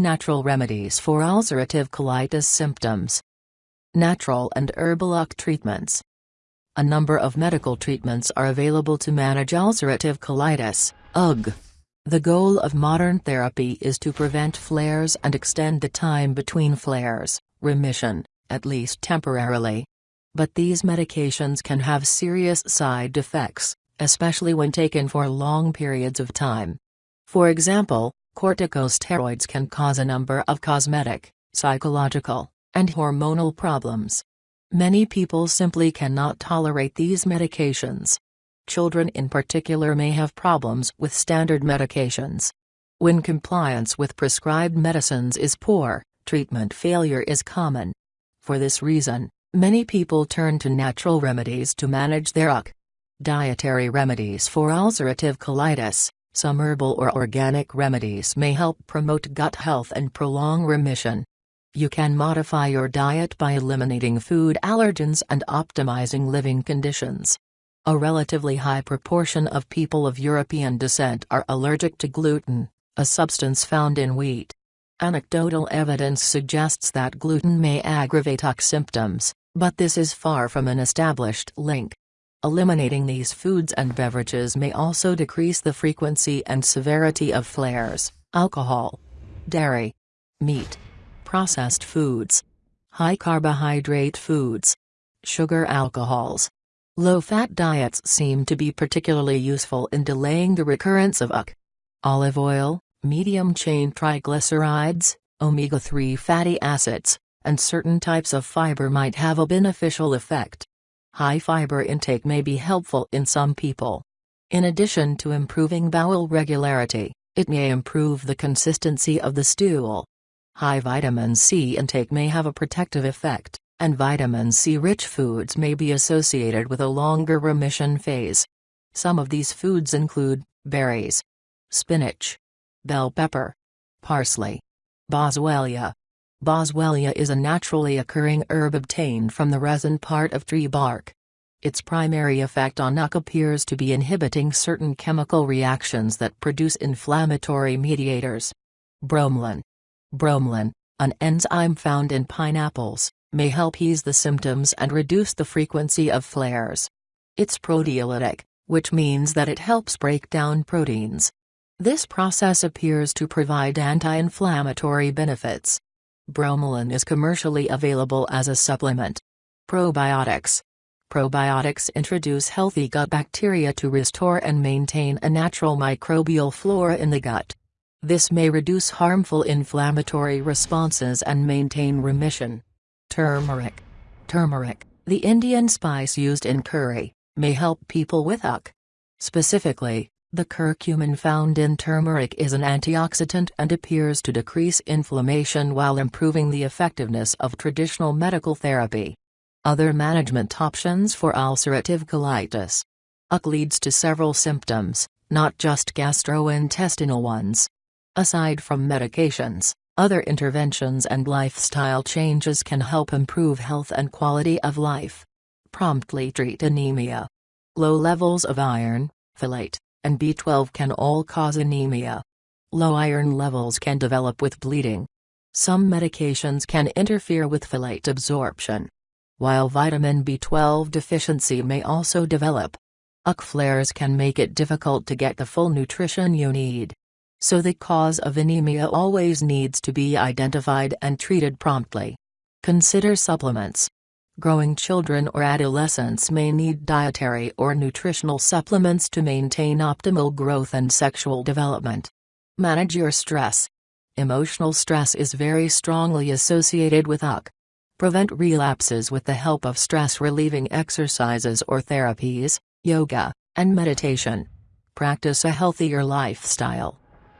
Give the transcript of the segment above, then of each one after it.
Natural remedies for ulcerative colitis symptoms. Natural and herbalic treatments. A number of medical treatments are available to manage ulcerative colitis, UC. The goal of modern therapy is to prevent flares and extend the time between flares, remission, at least temporarily. But these medications can have serious side effects, especially when taken for long periods of time. For example, corticosteroids can cause a number of cosmetic, psychological, and hormonal problems. Many people simply cannot tolerate these medications. Children in particular may have problems with standard medications. When compliance with prescribed medicines is poor, treatment failure is common. For this reason, many people turn to natural remedies to manage their UC. Dietary remedies for ulcerative colitis, some herbal or organic remedies may help promote gut health and prolong remission. You can modify your diet by eliminating food allergens and optimizing living conditions. A relatively high proportion of people of European descent are allergic to gluten, a substance found in wheat. Anecdotal evidence suggests that gluten may aggravate UC symptoms, but this is far from an established link. Eliminating these foods and beverages may also decrease the frequency and severity of flares. Alcohol, dairy, meat, processed foods, high carbohydrate foods, sugar alcohols. Low-fat diets seem to be particularly useful in delaying the recurrence of UC. Olive oil, medium-chain triglycerides, omega-3 fatty acids, and certain types of fiber might have a beneficial effect. High fiber intake may be helpful in some people. In addition to improving bowel regularity, it may improve the consistency of the stool. High vitamin C intake may have a protective effect, and vitamin C-rich foods may be associated with a longer remission phase. Some of these foods include berries, spinach, bell pepper, parsley, boswellia, Boswellia is a naturally occurring herb obtained from the resin part of tree bark. Its primary effect on UC appears to be inhibiting certain chemical reactions that produce inflammatory mediators. Bromelain. Bromelain, an enzyme found in pineapples, may help ease the symptoms and reduce the frequency of flares. It's proteolytic, which means that it helps break down proteins. This process appears to provide anti-inflammatory benefits. Bromelain is commercially available as a supplement. Probiotics. Probiotics introduce healthy gut bacteria to restore and maintain a natural microbial flora in the gut. This may reduce harmful inflammatory responses and maintain remission. Turmeric. Turmeric, the Indian spice used in curry, may help people with UC. Specifically, the curcumin found in turmeric is an antioxidant and appears to decrease inflammation while improving the effectiveness of traditional medical therapy. Other management options for ulcerative colitis. UC leads to several symptoms, not just gastrointestinal ones. Aside from medications, other interventions and lifestyle changes can help improve health and quality of life. Promptly treat anemia. Low levels of iron, folate, and B12 can all cause anemia. Low iron levels can develop with bleeding. Some medications can interfere with folate absorption. While vitamin B12 deficiency may also develop. UC flares can make it difficult to get the full nutrition you need. So the cause of anemia always needs to be identified and treated promptly. Consider supplements. Growing children or adolescents may need dietary or nutritional supplements to maintain optimal growth and sexual development. Manage your stress. Emotional stress is very strongly associated with UC. Prevent relapses with the help of stress-relieving exercises or therapies, yoga, and meditation. Practice a healthier lifestyle.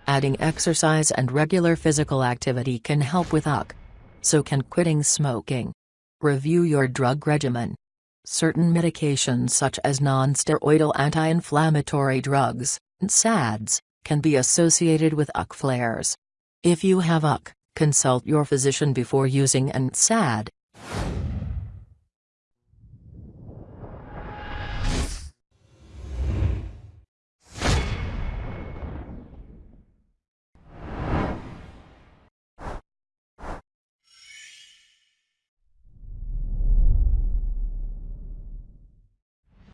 Adding exercise and regular physical activity can help with UC. So can quitting smoking. Review your drug regimen. Certain medications such as nonsteroidal anti-inflammatory drugs, NSAIDs, can be associated with UC flares. If you have UC, consult your physician before using an NSAID.